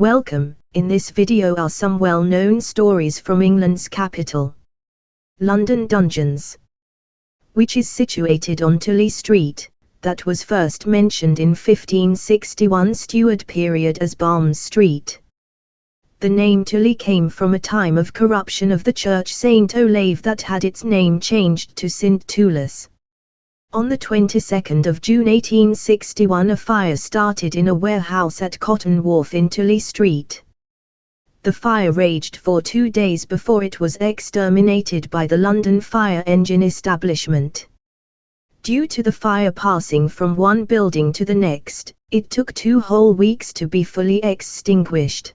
Welcome, in this video are some well-known stories from England's capital. London Dungeons. Which is situated on Tooley Street, that was first mentioned in 1561 Stuart period as Balmes Street. The name Tooley came from a time of corruption of the church St. Olave that had its name changed to St. Tullus. On the 22nd of June 1861 a fire started in a warehouse at Cotton Wharf in Tooley Street. The fire raged for two days before it was exterminated by the London Fire Engine Establishment. Due to the fire passing from one building to the next, it took two whole weeks to be fully extinguished.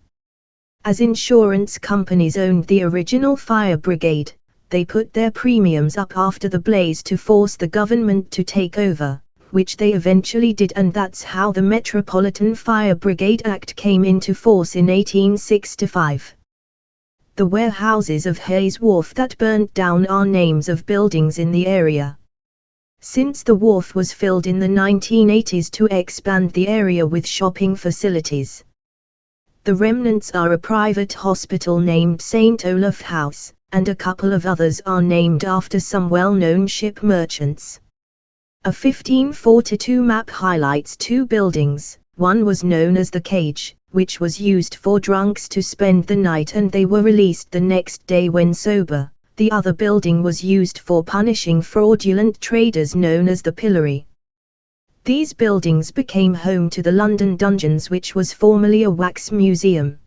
As insurance companies owned the original fire brigade, they put their premiums up after the blaze to force the government to take over, which they eventually did and that's how the Metropolitan Fire Brigade Act came into force in 1865. The warehouses of Hay's Wharf that burnt down are names of buildings in the area. Since the wharf was filled in the 1980s to expand the area with shopping facilities. The remnants are a private hospital named St. Olaf House, and a couple of others are named after some well-known ship merchants. A 1542 map highlights two buildings, one was known as the Cage, which was used for drunks to spend the night and they were released the next day when sober. The other building was used for punishing fraudulent traders known as the Pillory. These buildings became home to the London Dungeons which was formerly a wax museum.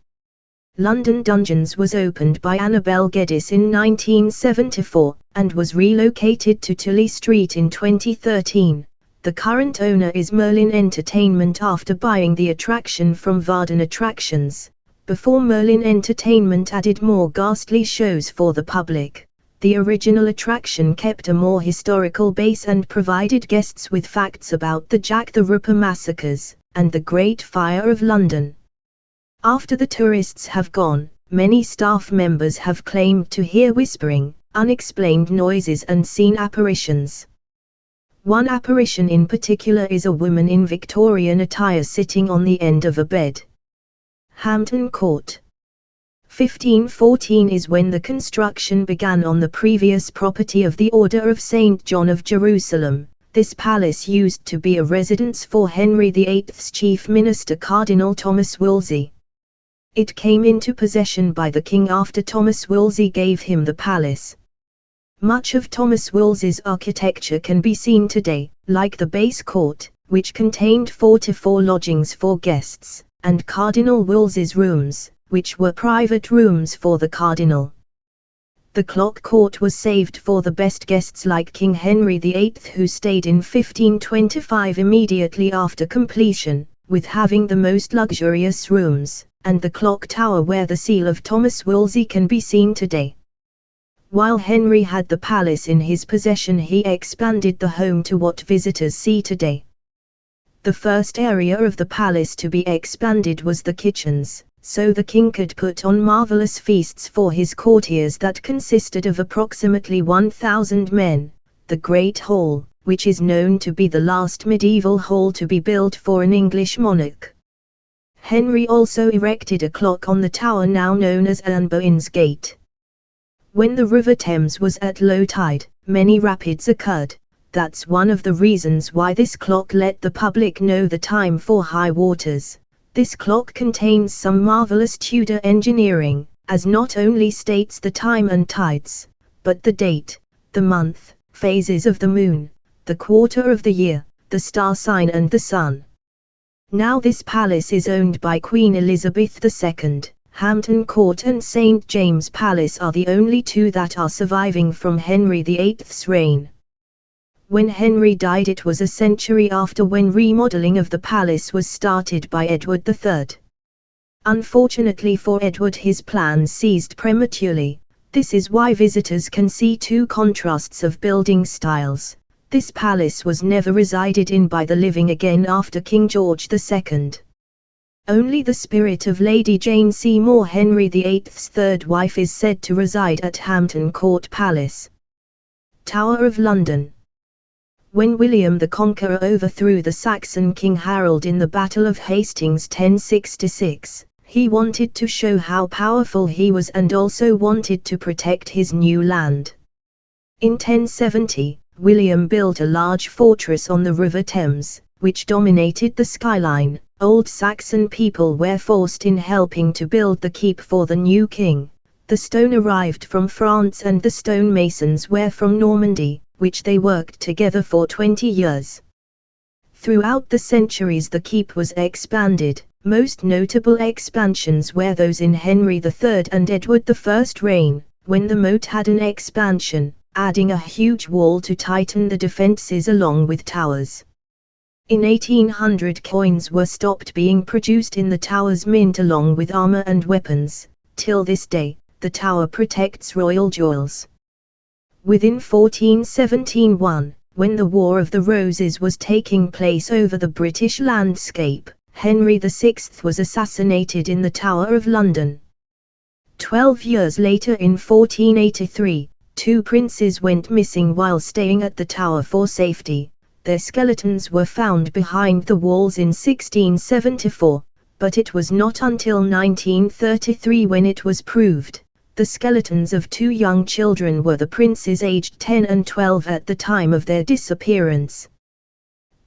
London Dungeons was opened by Annabel Geddes in 1974, and was relocated to Tooley Street in 2013. The current owner is Merlin Entertainment after buying the attraction from Vardon Attractions. Before Merlin Entertainment added more ghastly shows for the public, the original attraction kept a more historical base and provided guests with facts about the Jack the Ripper massacres, and the Great Fire of London. After the tourists have gone, many staff members have claimed to hear whispering, unexplained noises and seen apparitions. One apparition in particular is a woman in Victorian attire sitting on the end of a bed. Hampton Court 1514 is when the construction began on the previous property of the Order of St. John of Jerusalem. This palace used to be a residence for Henry VIII's chief minister Cardinal Thomas Wolsey. It came into possession by the king after Thomas Wolsey gave him the palace. Much of Thomas Wolsey's architecture can be seen today, like the base court, which contained 44 lodgings for guests, and Cardinal Wolsey's rooms, which were private rooms for the cardinal. The clock court was saved for the best guests like King Henry VIII who stayed in 1525 immediately after completion, with having the most luxurious rooms and the clock tower where the seal of Thomas Wolsey can be seen today. While Henry had the palace in his possession he expanded the home to what visitors see today. The first area of the palace to be expanded was the kitchens, so the king could put on marvelous feasts for his courtiers that consisted of approximately 1,000 men. The Great Hall, which is known to be the last medieval hall to be built for an English monarch. Henry also erected a clock on the tower now known as Anne Boleyn's Gate. When the River Thames was at low tide, many rapids occurred. That's one of the reasons why this clock let the public know the time for high waters. This clock contains some marvelous Tudor engineering, as not only states the time and tides, but the date, the month, phases of the moon, the quarter of the year, the star sign and the sun. Now this palace is owned by Queen Elizabeth II. Hampton Court and St. James Palace are the only two that are surviving from Henry VIII's reign. When Henry died it was a century after when remodeling of the palace was started by Edward III. Unfortunately for Edward his plans ceased prematurely, this is why visitors can see two contrasts of building styles. This palace was never resided in by the living again after King George II. Only the spirit of Lady Jane Seymour Henry VIII's third wife is said to reside at Hampton Court Palace. Tower of London When William the Conqueror overthrew the Saxon King Harold in the Battle of Hastings 1066, He wanted to show how powerful he was and also wanted to protect his new land. In 1070, William built a large fortress on the River Thames, which dominated the skyline. Old Saxon people were forced in helping to build the keep for the new king. The stone arrived from France and the stonemasons were from Normandy, which they worked together for 20 years. Throughout the centuries the keep was expanded, most notable expansions were those in Henry III and Edward I's reign, when the moat had an expansion, adding a huge wall to tighten the defences along with towers. In 1800 coins were stopped being produced in the Tower's mint along with armour and weapons, till this day, the Tower protects royal jewels. Within 1417 when the War of the Roses was taking place over the British landscape, Henry VI was assassinated in the Tower of London. Twelve years later in 1483, two princes went missing while staying at the tower for safety. Their skeletons were found behind the walls in 1674, but it was not until 1933 when it was proved. The skeletons of two young children were the princes aged 10 and 12 at the time of their disappearance.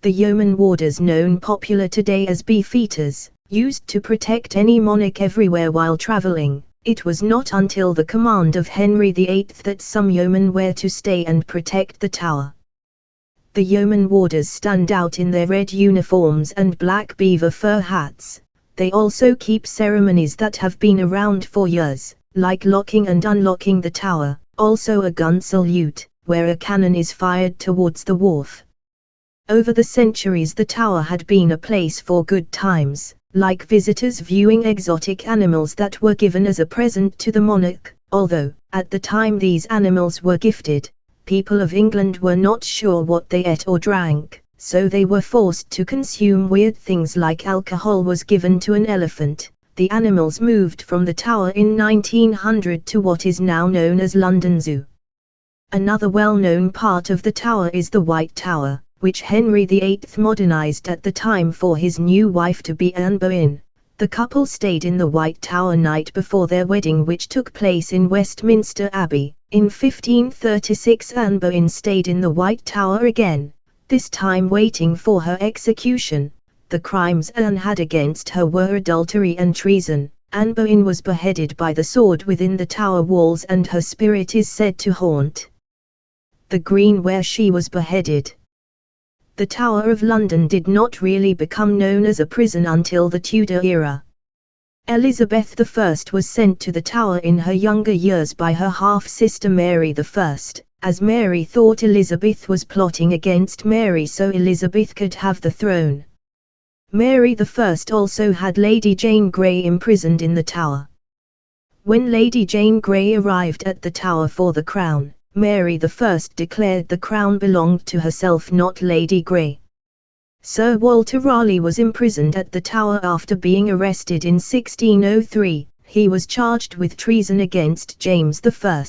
The yeoman warders known popular today as beefeaters, used to protect any monarch everywhere while traveling. It was not until the command of Henry VIII that some yeomen were to stay and protect the tower. The yeoman warders stand out in their red uniforms and black beaver fur hats. They also keep ceremonies that have been around for years, like locking and unlocking the tower, also a gun salute, where a cannon is fired towards the wharf. Over the centuries the tower had been a place for good times, like visitors viewing exotic animals that were given as a present to the monarch, although, at the time these animals were gifted, people of England were not sure what they ate or drank, so they were forced to consume weird things like alcohol was given to an elephant. The animals moved from the tower in 1900 to what is now known as London Zoo. Another well-known part of the tower is the White Tower, which Henry VIII modernized at the time for his new wife to be Anne Boleyn. The couple stayed in the White Tower night before their wedding which took place in Westminster Abbey. In 1536 Anne Boleyn stayed in the White Tower again, this time waiting for her execution. The crimes Anne had against her were adultery and treason. Anne Boleyn was beheaded by the sword within the tower walls and her spirit is said to haunt the green where she was beheaded the Tower of London did not really become known as a prison until the Tudor era. Elizabeth I was sent to the Tower in her younger years by her half-sister Mary I, as Mary thought Elizabeth was plotting against Mary so Elizabeth could have the throne. Mary I also had Lady Jane Grey imprisoned in the Tower. When Lady Jane Grey arrived at the Tower for the crown, Mary I declared the crown belonged to herself not Lady Grey. Sir Walter Raleigh was imprisoned at the Tower after being arrested in 1603, he was charged with treason against James I.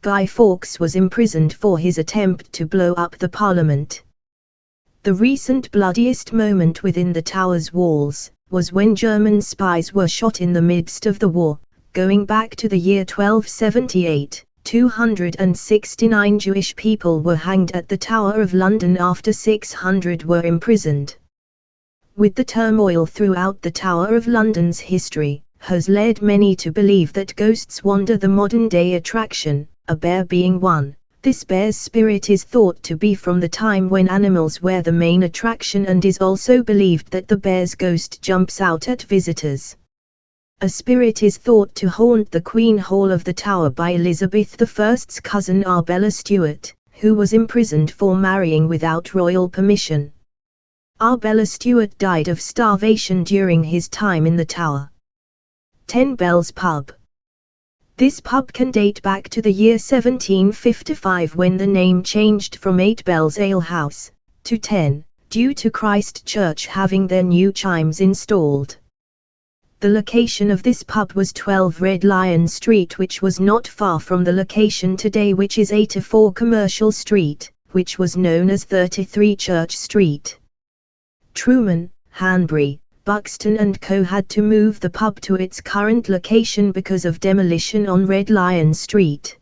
Guy Fawkes was imprisoned for his attempt to blow up the Parliament. The recent bloodiest moment within the Tower's walls, was when German spies were shot in the midst of the war, going back to the year 1278. 269 Jewish people were hanged at the Tower of London after 600 were imprisoned. With the turmoil throughout the Tower of London's history, has led many to believe that ghosts wander the modern-day attraction, a bear being one. This bear's spirit is thought to be from the time when animals were the main attraction and is also believed that the bear's ghost jumps out at visitors. A spirit is thought to haunt the Queen Hall of the Tower by Elizabeth I's cousin Arbella Stuart, who was imprisoned for marrying without royal permission. Arbella Stuart died of starvation during his time in the Tower. Ten Bells Pub This pub can date back to the year 1755 when the name changed from Eight Bells Ale House to Ten, due to Christ Church having their new chimes installed. The location of this pub was 12 Red Lion Street which was not far from the location today which is 84 Commercial Street, which was known as 33 Church Street. Truman, Hanbury, Buxton and Co. had to move the pub to its current location because of demolition on Red Lion Street.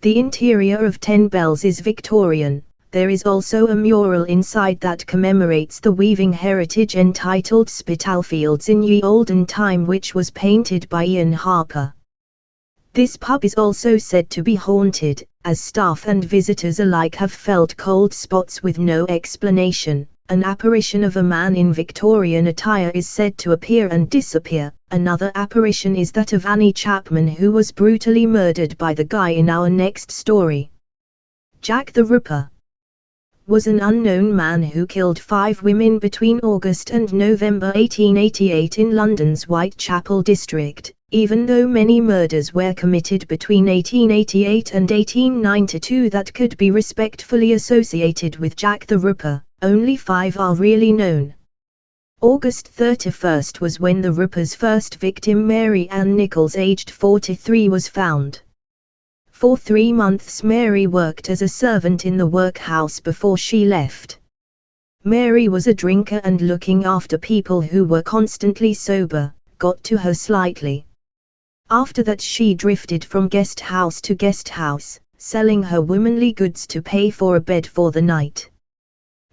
The interior of Ten Bells is Victorian. There is also a mural inside that commemorates the weaving heritage entitled Spitalfields in Ye Olden Time which was painted by Ian Harper. This pub is also said to be haunted, as staff and visitors alike have felt cold spots with no explanation. An apparition of a man in Victorian attire is said to appear and disappear. Another apparition is that of Annie Chapman who was brutally murdered by the guy in our next story. Jack the Ripper was an unknown man who killed five women between August and November 1888 in London's Whitechapel district, even though many murders were committed between 1888 and 1892 that could be respectfully associated with Jack the Ripper, only five are really known. August 31 was when the Ripper's first victim Mary Ann Nichols aged 43 was found. For three months Mary worked as a servant in the workhouse before she left. Mary was a drinker and looking after people who were constantly sober, got to her slightly. After that she drifted from guest house to guest house, selling her womanly goods to pay for a bed for the night.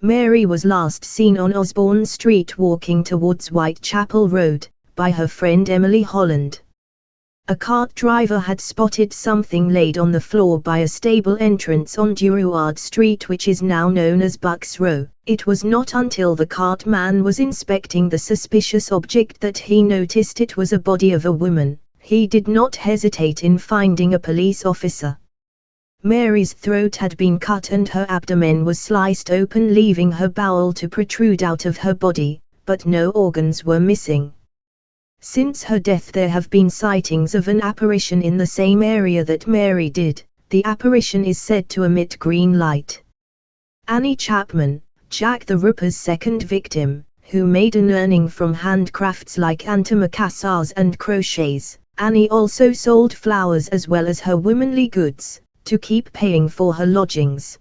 Mary was last seen on Osborne Street walking towards Whitechapel Road, by her friend Emily Holland. A cart driver had spotted something laid on the floor by a stable entrance on Durward Street which is now known as Bucks Row. It was not until the cart man was inspecting the suspicious object that he noticed it was a body of a woman he did not hesitate in finding a police officer. Mary's throat had been cut and her abdomen was sliced open leaving her bowel to protrude out of her body, but no organs were missing. Since her death there have been sightings of an apparition in the same area that Mary did, the apparition is said to emit green light. Annie Chapman, Jack the Ripper's second victim, who made an earning from handcrafts like antimacassars and crochets, Annie also sold flowers as well as her womanly goods, to keep paying for her lodgings.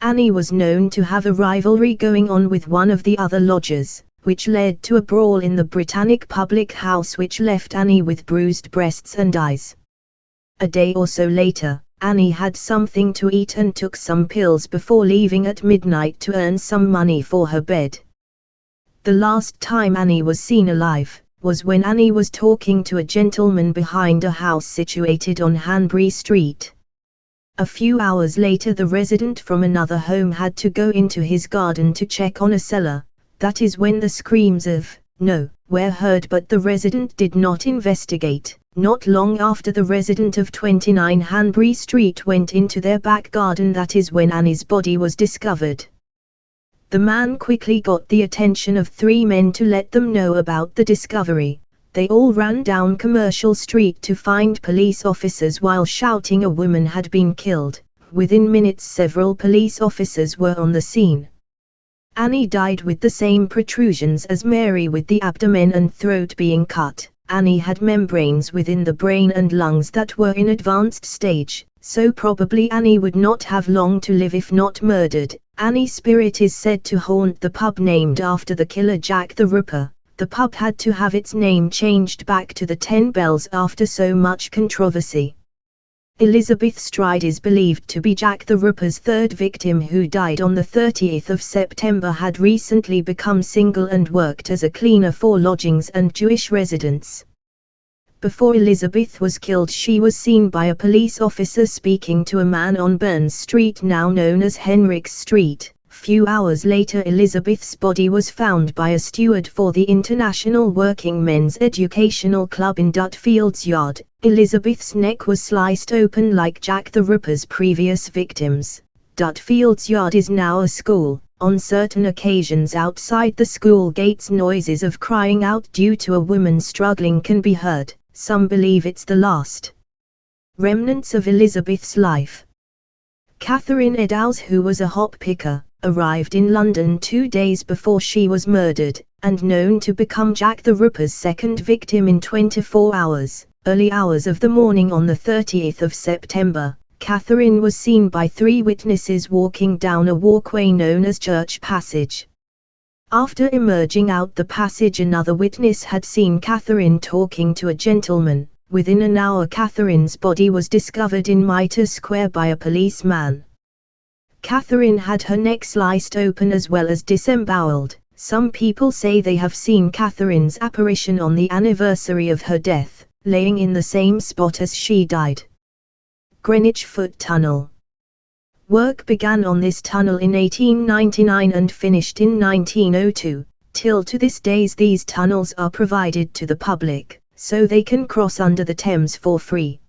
Annie was known to have a rivalry going on with one of the other lodgers, which led to a brawl in the Britannic public house which left Annie with bruised breasts and eyes. A day or so later, Annie had something to eat and took some pills before leaving at midnight to earn some money for her bed. The last time Annie was seen alive, was when Annie was talking to a gentleman behind a house situated on Hanbury Street. A few hours later the resident from another home had to go into his garden to check on a cellar, that is when the screams of, no, were heard but the resident did not investigate. Not long after the resident of 29 Hanbury Street went into their back garden that is when Annie's body was discovered. The man quickly got the attention of three men to let them know about the discovery. They all ran down Commercial Street to find police officers while shouting a woman had been killed. Within minutes several police officers were on the scene. Annie died with the same protrusions as Mary with the abdomen and throat being cut. Annie had membranes within the brain and lungs that were in advanced stage, so probably Annie would not have long to live if not murdered. Annie's spirit is said to haunt the pub named after the killer Jack the Ripper. The pub had to have its name changed back to the Ten Bells after so much controversy. Elizabeth Stride is believed to be Jack the Ripper's third victim who died on the 30th of September had recently become single and worked as a cleaner for lodgings and Jewish residents. Before Elizabeth was killed she was seen by a police officer speaking to a man on Berner Street now known as Henriques Street. Few hours later Elizabeth's body was found by a steward for the International Working Men's Educational Club in Dutfield's Yard. Elizabeth's neck was sliced open like Jack the Ripper's previous victims. Dutfield's Yard is now a school. On certain occasions outside the school gates noises of crying out due to a woman struggling can be heard some believe it's the last remnants of Elizabeth's life. Catherine Eddowes who was a hop picker, arrived in London two days before she was murdered, and known to become Jack the Ripper's second victim in 24 hours. Early hours of the morning on the 30th of September, Catherine was seen by three witnesses walking down a walkway known as Church Passage. After emerging out the passage another witness had seen Catherine talking to a gentleman. Within an hour Catherine's body was discovered in Mitre Square by a policeman. Catherine had her neck sliced open as well as disemboweled. Some people say they have seen Catherine's apparition on the anniversary of her death, laying in the same spot as she died. Greenwich Foot Tunnel Work began on this tunnel in 1899 and finished in 1902. Till to this days these tunnels are provided to the public, so they can cross under the Thames for free.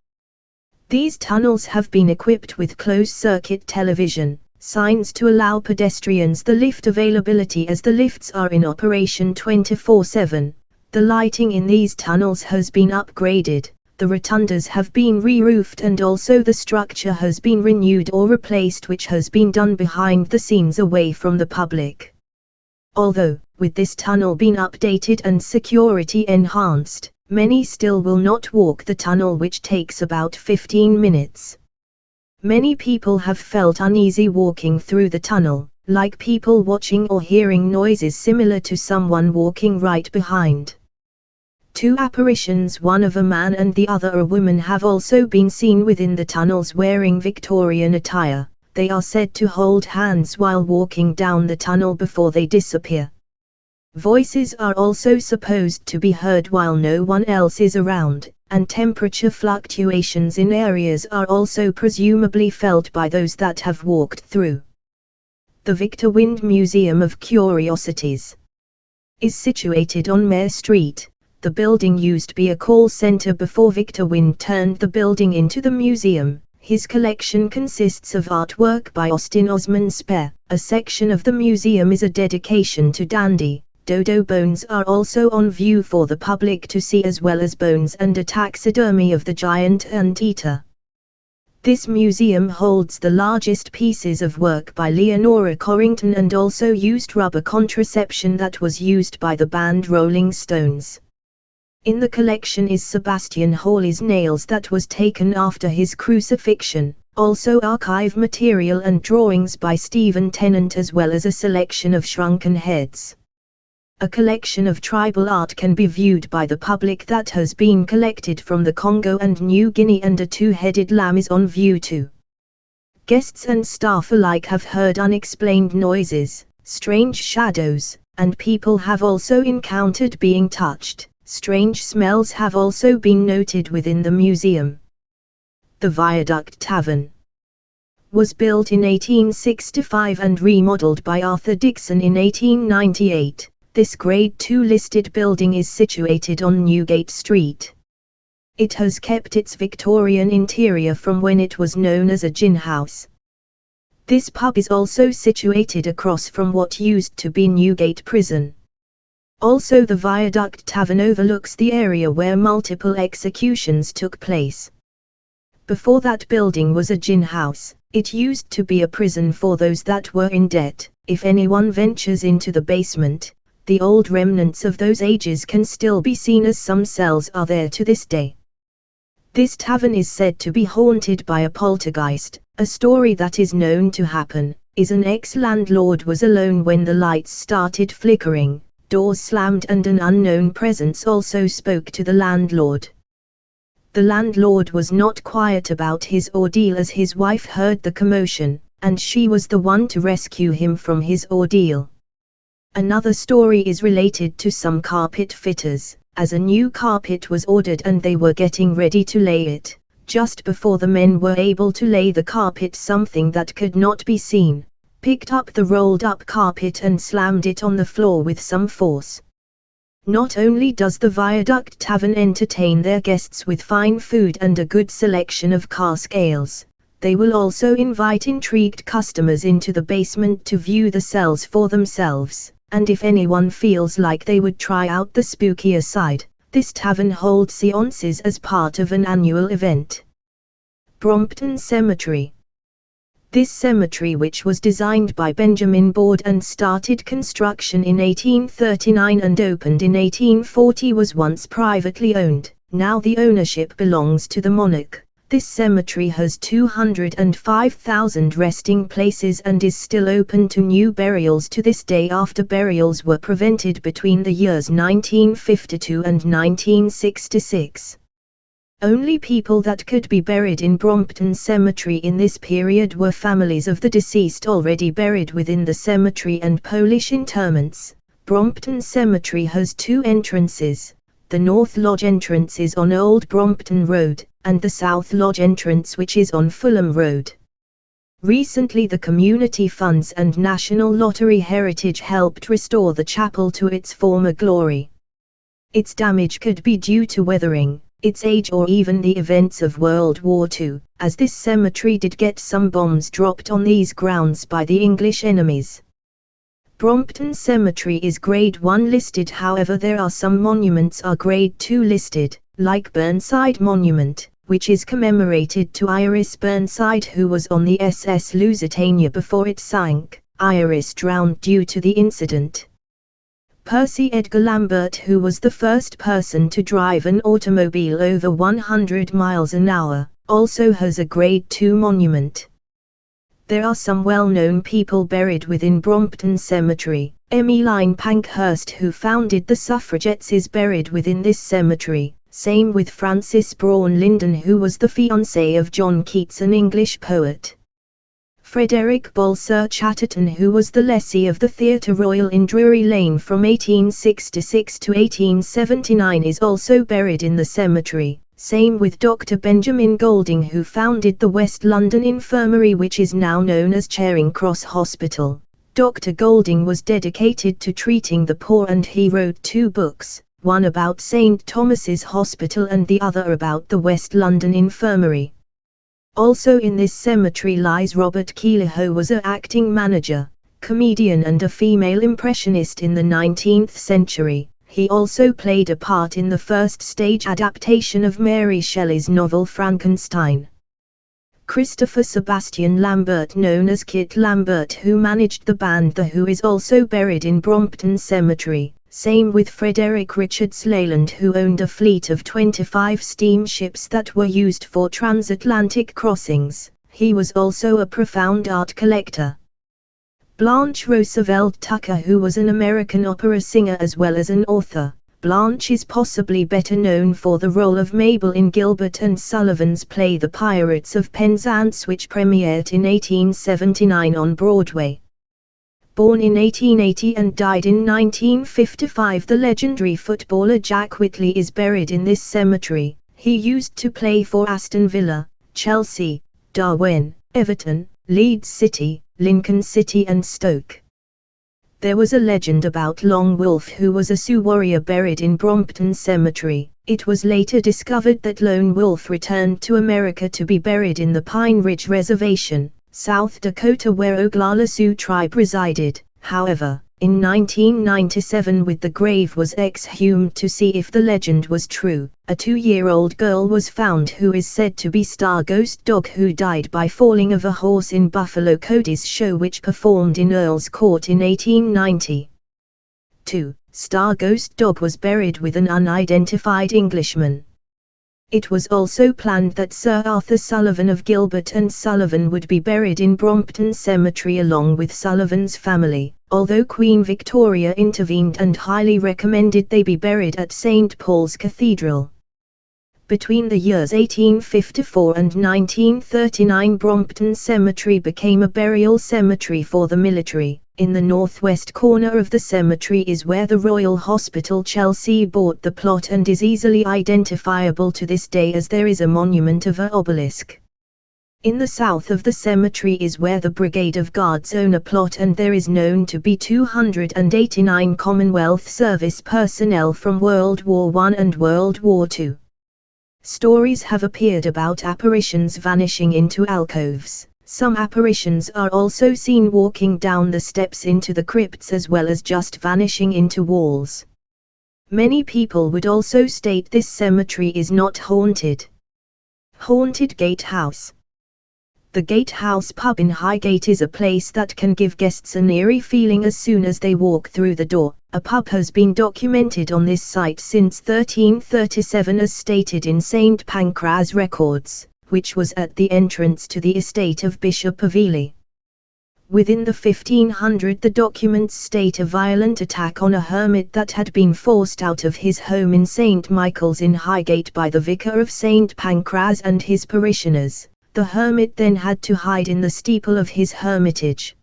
These tunnels have been equipped with closed-circuit television, signs to allow pedestrians the lift availability as the lifts are in operation 24-7. The lighting in these tunnels has been upgraded, the rotundas have been re-roofed and also the structure has been renewed or replaced which has been done behind the scenes away from the public. Although, with this tunnel being updated and security enhanced, many still will not walk the tunnel which takes about 15 minutes. Many people have felt uneasy walking through the tunnel, like people watching or hearing noises similar to someone walking right behind. Two apparitions one of a man and the other a woman have also been seen within the tunnels wearing Victorian attire, they are said to hold hands while walking down the tunnel before they disappear. Voices are also supposed to be heard while no one else is around, and temperature fluctuations in areas are also presumably felt by those that have walked through. The Victor Wynd Museum of Curiosities is situated on Mare Street, the building used to be a call center before Victor Wynd turned the building into the museum. His collection consists of artwork by Austin Osman Spare. A section of the museum is a dedication to Dandy. Dodo bones are also on view for the public to see as well as bones and a taxidermy of the giant anteater. This museum holds the largest pieces of work by Leonora Carrington and also used rubber contraception that was used by the band Rolling Stones. In the collection is Sebastian Horsley's nails that was taken after his crucifixion, also archive material and drawings by Stephen Tennant as well as a selection of shrunken heads. A collection of tribal art can be viewed by the public that has been collected from the Congo and New Guinea and a two-headed lamb is on view too. Guests and staff alike have heard unexplained noises, strange shadows, and people have also encountered being touched. Strange smells have also been noted within the museum. The Viaduct Tavern was built in 1865 and remodeled by Arthur Dixon in 1898. This Grade II listed building is situated on Newgate Street. It has kept its Victorian interior from when it was known as a gin house. This pub is also situated across from what used to be Newgate Prison. Also the Viaduct Tavern overlooks the area where multiple executions took place. Before that building was a gin house, it used to be a prison for those that were in debt. If anyone ventures into the basement, the old remnants of those ages can still be seen as some cells are there to this day. This tavern is said to be haunted by a poltergeist, a story that is known to happen, is an ex-landlord was alone when the lights started flickering, doors slammed and an unknown presence also spoke to the landlord. The landlord was not quiet about his ordeal as his wife heard the commotion, and she was the one to rescue him from his ordeal. Another story is related to some carpet fitters, as a new carpet was ordered and they were getting ready to lay it. Just before the men were able to lay the carpet something that could not be seen, picked up the rolled up carpet and slammed it on the floor with some force. Not only does the Viaduct Tavern entertain their guests with fine food and a good selection of cask ales, they will also invite intrigued customers into the basement to view the cells for themselves, and if anyone feels like they would try out the spookier side, this tavern holds seances as part of an annual event. Brompton Cemetery this cemetery which was designed by Benjamin Baud and started construction in 1839 and opened in 1840 was once privately owned, now the ownership belongs to the monarch. This cemetery has 205,000 resting places and is still open to new burials to this day after burials were prevented between the years 1952 and 1966. Only people that could be buried in Brompton Cemetery in this period were families of the deceased already buried within the cemetery and Polish interments. Brompton Cemetery has two entrances. The North Lodge entrance is on Old Brompton Road, and the South Lodge entrance which is on Fulham Road. Recently the Community Funds and National Lottery Heritage helped restore the chapel to its former glory. Its damage could be due to weathering, its age or even the events of World War II, as this cemetery did get some bombs dropped on these grounds by the English enemies. Brompton Cemetery is Grade 1 listed however there are some monuments are Grade 2 listed, like Burnside Monument, which is commemorated to Iris Burnside who was on the SS Lusitania before it sank. Iris drowned due to the incident. Percy Edgar Lambert who was the first person to drive an automobile over 100 miles an hour, also has a Grade 2 monument. There are some well-known people buried within Brompton Cemetery. Emmeline Pankhurst who founded the suffragettes is buried within this cemetery, same with Frances Brawne Lindon who was the fiancée of John Keats an English poet. Frederick Balsir Chatterton who was the lessee of the Theatre Royal in Drury Lane from 1866 to 1879 is also buried in the cemetery, same with Dr. Benjamin Golding who founded the West London Infirmary which is now known as Charing Cross Hospital. Dr. Golding was dedicated to treating the poor and he wrote two books, one about St. Thomas's Hospital and the other about the West London Infirmary. Also in this cemetery lies Robert Keeler who was a acting manager, comedian and a female impressionist in the 19th century. He also played a part in the first stage adaptation of Mary Shelley's novel Frankenstein. Christopher Sebastian Lambert known as Kit Lambert who managed the band The Who is also buried in Brompton Cemetery, same with Frederick Richards Leyland who owned a fleet of 25 steamships that were used for transatlantic crossings, he was also a profound art collector. Blanche Roosevelt Tucker who was an American opera singer as well as an author. Blanche is possibly better known for the role of Mabel in Gilbert and Sullivan's play The Pirates of Penzance which premiered in 1879 on Broadway. Born in 1880 and died in 1955 the legendary footballer Jack Whitley is buried in this cemetery. He used to play for Aston Villa, Chelsea, Darwen, Everton, Leeds City, Lincoln City and Stoke. There was a legend about Long Wolf who was a Sioux warrior buried in Brompton Cemetery. It was later discovered that Long Wolf returned to America to be buried in the Pine Ridge Reservation, South Dakota where Oglala Sioux tribe resided. However, in 1997 with the grave was exhumed to see if the legend was true. A two-year-old girl was found who is said to be Star Ghost Dog who died by falling of a horse in Buffalo Cody's show which performed in Earl's Court in 1890. 2. Star Ghost Dog was buried with an unidentified Englishman. It was also planned that Sir Arthur Sullivan of Gilbert and Sullivan would be buried in Brompton Cemetery along with Sullivan's family, although Queen Victoria intervened and highly recommended they be buried at St. Paul's Cathedral. Between the years 1854 and 1939 Brompton Cemetery became a burial cemetery for the military. In the northwest corner of the cemetery is where the Royal Hospital Chelsea bought the plot and is easily identifiable to this day as there is a monument of a obelisk. In the south of the cemetery is where the Brigade of Guards own a plot and there is known to be 289 Commonwealth service personnel from World War I and World War II. Stories have appeared about apparitions vanishing into alcoves. Some apparitions are also seen walking down the steps into the crypts as well as just vanishing into walls. Many people would also state this cemetery is not haunted. Haunted Gatehouse the Gatehouse pub in Highgate is a place that can give guests an eerie feeling as soon as they walk through the door. A pub has been documented on this site since 1337 as stated in St. Pancras records. which was at the entrance to the estate of Bishop of Ely. Within the 1500 the documents state a violent attack on a hermit that had been forced out of his home in St. Michael's in Highgate by the vicar of St. Pancras and his parishioners. The hermit then had to hide in the steeple of his hermitage.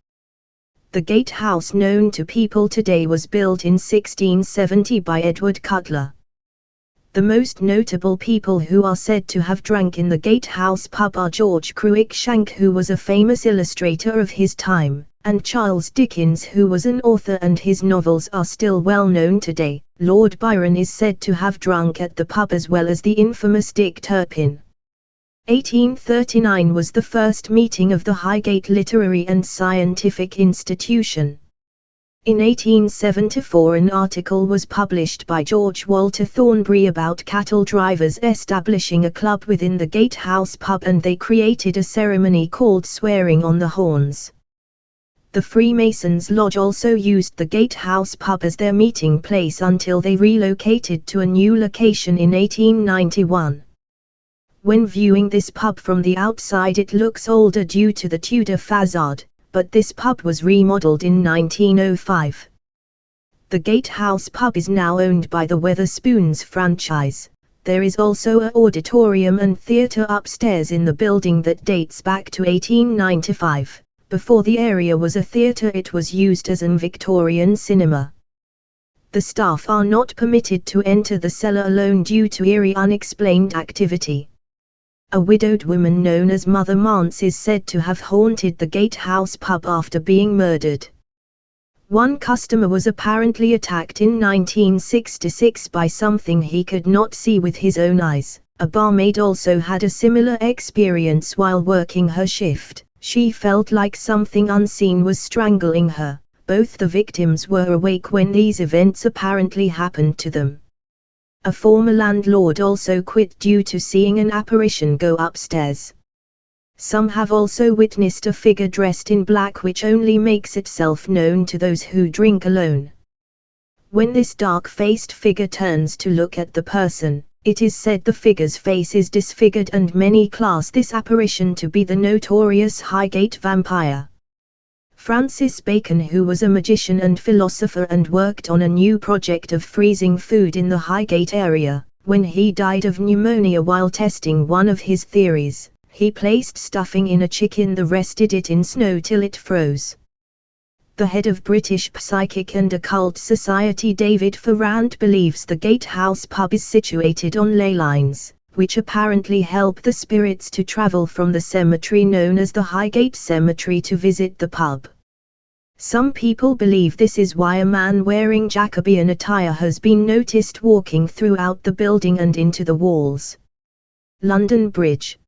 The gatehouse known to people today was built in 1670 by Edward Cutler. The most notable people who are said to have drank in the Gatehouse pub are George Cruikshank who was a famous illustrator of his time, and Charles Dickens who was an author and his novels are still well known today. Lord Byron is said to have drunk at the pub as well as the infamous Dick Turpin. 1839 was the first meeting of the Highgate Literary and Scientific Institution. In 1874 an article was published by George Walter Thornbury about cattle drivers establishing a club within the Gatehouse pub and they created a ceremony called swearing on the horns. The Freemasons Lodge also used the Gatehouse pub as their meeting place until they relocated to a new location in 1891. When viewing this pub from the outside it looks older due to the Tudor facade, but this pub was remodeled in 1905. The Gatehouse pub is now owned by the Wetherspoons franchise. There is also a auditorium and theatre upstairs in the building that dates back to 1895. Before the area was a theatre it was used as an Victorian cinema. The staff are not permitted to enter the cellar alone due to eerie unexplained activity. A widowed woman known as Mother Marnes is said to have haunted the Gatehouse pub after being murdered. One customer was apparently attacked in 1966 by something he could not see with his own eyes. A barmaid also had a similar experience while working her shift. She felt like something unseen was strangling her. Both the victims were awake when these events apparently happened to them. A former landlord also quit due to seeing an apparition go upstairs. Some have also witnessed a figure dressed in black which only makes itself known to those who drink alone. When this dark-faced figure turns to look at the person, it is said the figure's face is disfigured and many class this apparition to be the notorious Highgate vampire. Francis Bacon who was a magician and philosopher and worked on a new project of freezing food in the Highgate area, when he died of pneumonia while testing one of his theories, he placed stuffing in a chicken the rested it in snow till it froze. The head of British Psychic and Occult Society David Farrant believes the Gatehouse pub is situated on ley lines, which apparently help the spirits to travel from the cemetery known as the Highgate Cemetery to visit the pub. Some people believe this is why a man wearing Jacobean attire has been noticed walking throughout the building and into the walls. London Bridge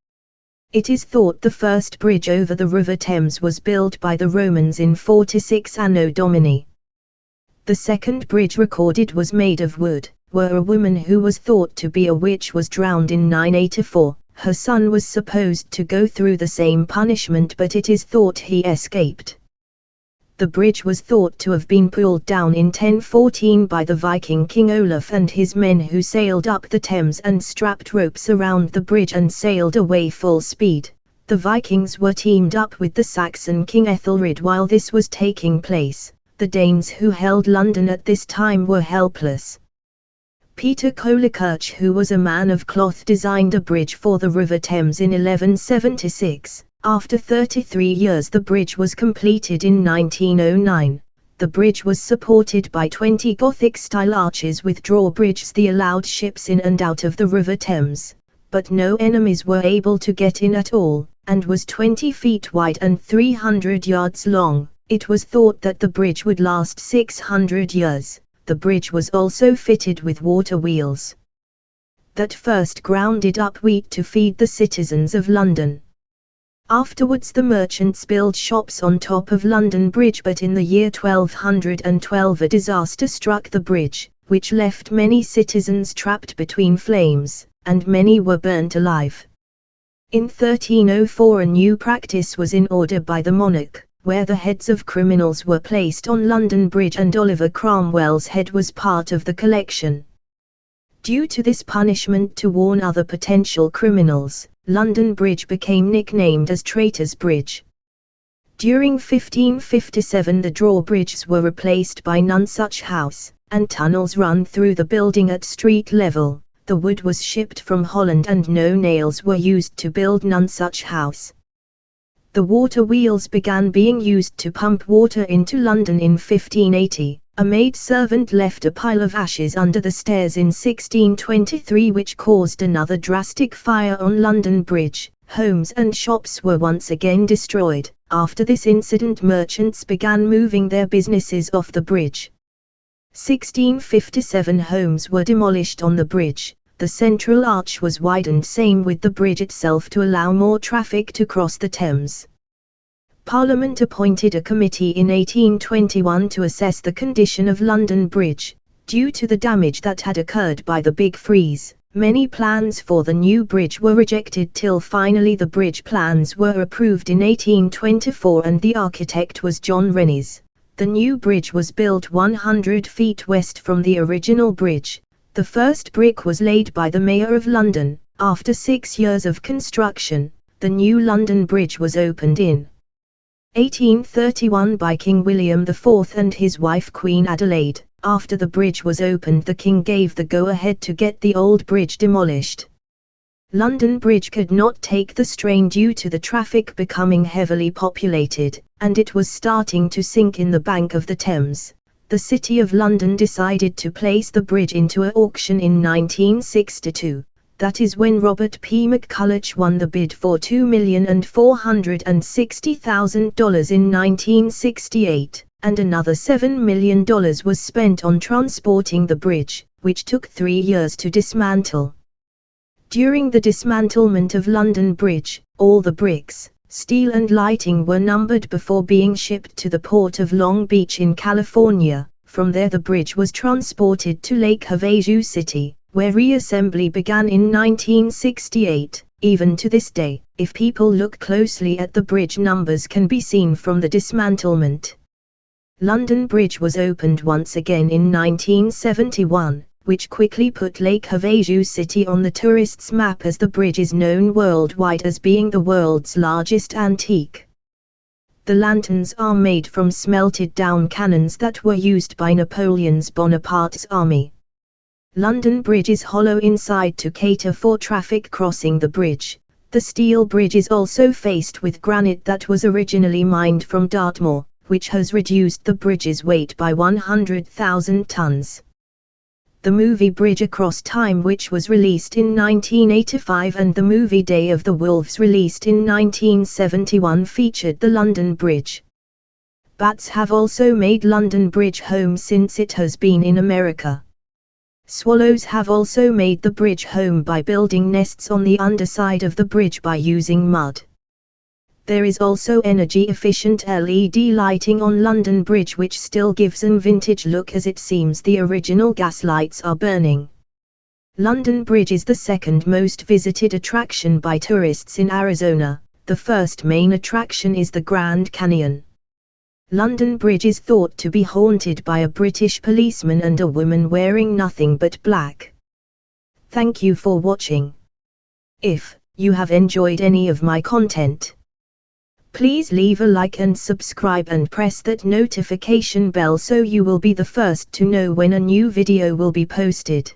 It is thought the first bridge over the River Thames was built by the Romans in 46 Anno Domini. The second bridge recorded was made of wood, where a woman who was thought to be a witch was drowned in 984. Her son was supposed to go through the same punishment but it is thought he escaped the bridge was thought to have been pulled down in 1014 by the Viking King Olaf and his men who sailed up the Thames and strapped ropes around the bridge and sailed away full speed. The Vikings were teamed up with the Saxon King Ethelred while this was taking place. The Danes who held London at this time were helpless. Peter Colechurch who was a man of cloth designed a bridge for the River Thames in 1176. After 33 years the bridge was completed in 1909. The bridge was supported by 20 Gothic-style arches with drawbridges that allowed ships in and out of the River Thames, but no enemies were able to get in at all, and was 20 feet wide and 300 yards long. It was thought that the bridge would last 600 years. The bridge was also fitted with water wheels that first grounded up wheat to feed the citizens of London. Afterwards the merchants built shops on top of London Bridge but in the year 1212 a disaster struck the bridge, which left many citizens trapped between flames, and many were burnt alive. In 1304 a new practice was in order by the monarch, where the heads of criminals were placed on London Bridge and Oliver Cromwell's head was part of the collection. Due to this punishment to warn other potential criminals, London Bridge became nicknamed as Traitor's Bridge. During 1557 the drawbridges were replaced by Nonsuch House, and tunnels run through the building at street level. The wood was shipped from Holland and no nails were used to build Nonsuch House. The water wheels began being used to pump water into London in 1580. A maid servant left a pile of ashes under the stairs in 1623 which caused another drastic fire on London Bridge. Homes and shops were once again destroyed. After this incident merchants began moving their businesses off the bridge. 1657 homes were demolished on the bridge, the central arch was widened same with the bridge itself to allow more traffic to cross the Thames. Parliament appointed a committee in 1821 to assess the condition of London Bridge, due to the damage that had occurred by the Big Freeze. Many plans for the new bridge were rejected till finally the bridge plans were approved in 1824 and the architect was John Rennies. The new bridge was built 100 feet west from the original bridge. The first brick was laid by the Mayor of London. After six years of construction, the new London Bridge was opened in 1831 by King William IV and his wife Queen Adelaide. After the bridge was opened the king gave the go-ahead to get the old bridge demolished. London Bridge could not take the strain due to the traffic becoming heavily populated, and it was starting to sink in the bank of the Thames. The City of London decided to place the bridge into a auction in 1962. That is when Robert P. McCulloch won the bid for $2,460,000 in 1968 and another $7 million was spent on transporting the bridge, which took three years to dismantle. During the dismantlement of London Bridge, all the bricks, steel and lighting were numbered before being shipped to the port of Long Beach in California. From there the bridge was transported to Lake Havasu City, where reassembly began in 1968. Even to this day, if people look closely at the bridge numbers can be seen from the dismantlement. London Bridge was opened once again in 1971, which quickly put Lake Havasu City on the tourists' map as the bridge is known worldwide as being the world's largest antique. The lanterns are made from smelted down cannons that were used by Napoleon's Bonaparte's army. London Bridge is hollow inside to cater for traffic crossing the bridge. The steel bridge is also faced with granite that was originally mined from Dartmoor which has reduced the bridge's weight by 100,000 tons. The movie Bridge Across Time which was released in 1985 and the movie Day of the Wolves released in 1971 featured the London Bridge. Bats have also made London Bridge home since it has been in America. Swallows have also made the bridge home by building nests on the underside of the bridge by using mud. There is also energy-efficient LED lighting on London Bridge which still gives an vintage look as it seems the original gas lights are burning. London Bridge is the second most visited attraction by tourists in Arizona. The first main attraction is the Grand Canyon. London Bridge is thought to be haunted by a British policeman and a woman wearing nothing but black. Thank you for watching. If you have enjoyed any of my content, Please leave a like and subscribe and press that notification bell so you will be the first to know when a new video will be posted.